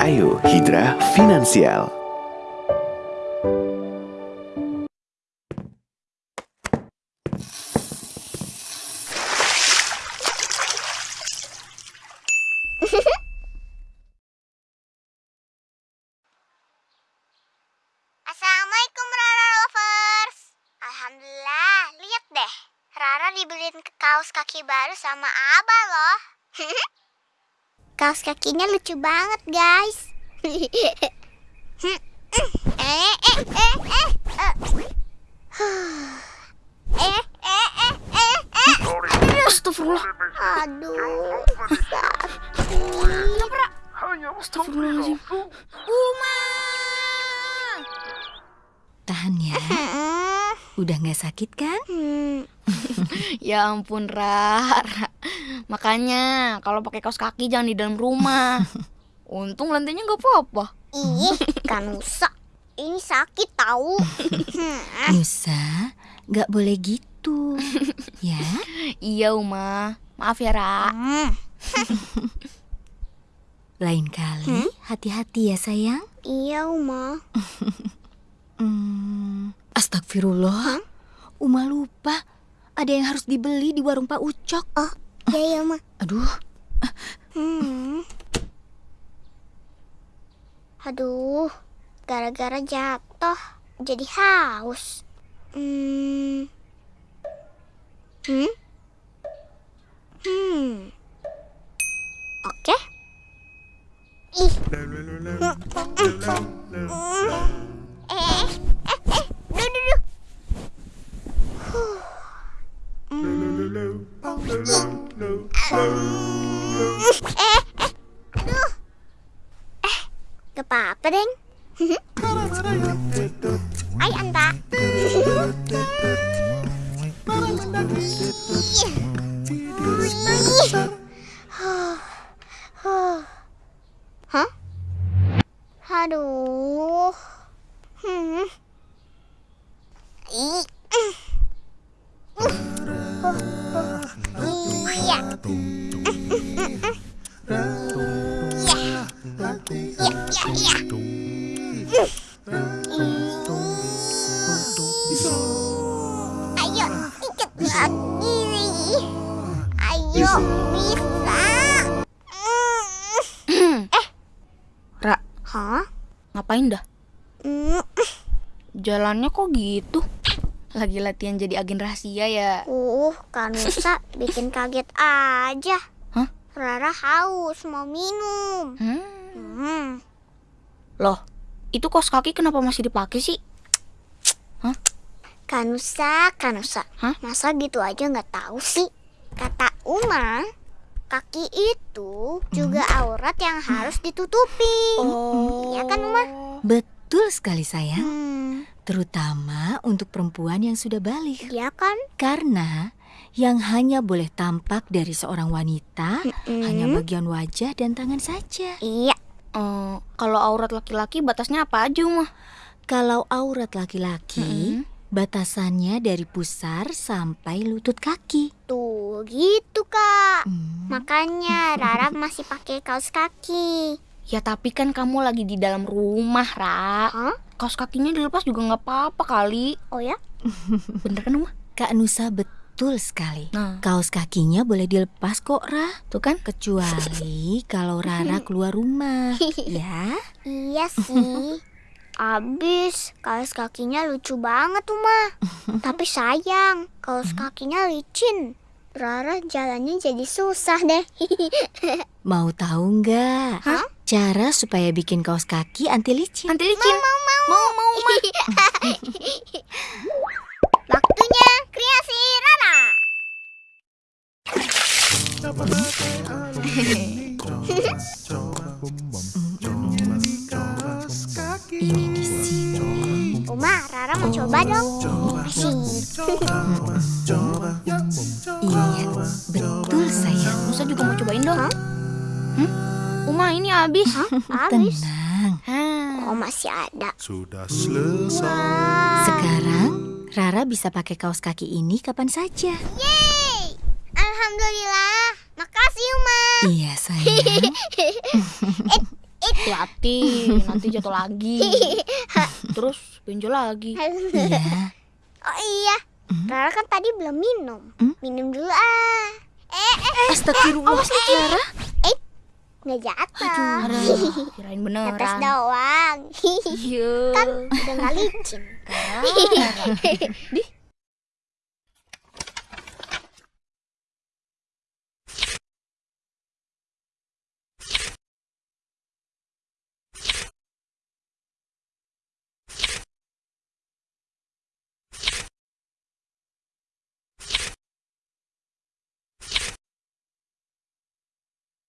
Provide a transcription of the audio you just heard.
Ayo Hidra Finansial. Assalamualaikum Rara Lovers. Alhamdulillah, lihat deh. Rara dibeliin kaos kaki baru sama Abah loh. Kaos kakinya lucu banget, guys. eh, eh, eh, eh, eh. Eh, eh, eh, eh, eh. Astagfirullah. Aduh, sakit. Astagfirullahaladzim. Uma. Tahan ya, udah nggak sakit kan? hmm. Ya ampun, Ra. Makanya kalau pakai kaos kaki jangan di dalam rumah. Untung lantainya nggak apa-apa. Ih, kan rusak. Ini sakit tahu. Hmm. Nusa, nggak boleh gitu. ya, Iya, Uma. Maaf ya, Ra. Hmm. lain kali hati-hati ya sayang. Iya, Uma. Hmm, astagfirullah. Uma lupa, ada yang harus dibeli di warung Pak Ucok. Oh, iya, iya, Ma. Aduh, Hmm. Aduh, gara-gara jatuh jadi haus. Hmm. Hmm? Hmm. Oke. Ih. Hmm. Eh, gak apa-apa, Deng. Ay, Anta. Hah? Aduh. Hmm. Iya. Ra, hah? ngapain dah? Jalannya kok gitu? Lagi latihan jadi agen rahasia ya? Uh, Kanusa bikin kaget aja. Hah? Rara haus mau minum. Hmm. Hmm. Loh, itu kos kaki kenapa masih dipakai sih? Kanusa, Kanusa. Hah? Masa gitu aja nggak tahu sih? Kata Uma, kaki itu juga aurat yang harus ditutupi. Oh. Iya kan, Uma? betul sekali sayang. Hmm, Terutama untuk perempuan yang sudah balik. iya kan? Karena yang hanya boleh tampak dari seorang wanita Mm-mm. hanya bagian wajah dan tangan saja. Iya. Eh, kalau aurat laki-laki batasnya apa aja, Uma? Kalau aurat laki-laki, batasannya dari pusar sampai lutut kaki. Tuh, gitu, Kak. Hmm. Makanya Rara masih pakai kaos kaki. Ya tapi kan kamu lagi di dalam rumah, Ra. Hah? Kaos kakinya dilepas juga nggak apa-apa kali. Oh ya? Bener kan, Uma? Kak Nusa betul sekali. Nah, Kaos kakinya boleh dilepas kok, Ra. tuh kan? Kecuali kalau Rara keluar rumah. Ya. Iya sih. Abis, kaos kakinya lucu banget, Uma. Tapi sayang, kaos kakinya licin. Rara jalannya jadi susah deh. Mau tahu nggak? Hah? Cara supaya bikin kaos kaki anti licin. Nanti licin. Mau, mau, mau. Mau, mau, Waktunya kreasi Rara. Ini di sini. Uma, Rara mau coba dong. Asik. habis. Habis. Tenang. Oh, masih ada. Sudah selesai. Sekarang Rara bisa pakai kaos kaki ini kapan saja. Yeay. Alhamdulillah. Makasih, Uma. Iya sayang. Itu hati-hati nanti jatuh lagi. Terus benjol lagi. Iya. Oh iya, Rara kan tadi belum minum. Hmm? Minum dulu ah. Eh, eh, Astagfirullah, Clara. Nggak jatuh. Aduh, kirain beneran. doang. Iya. kan udah nggak licin. Di,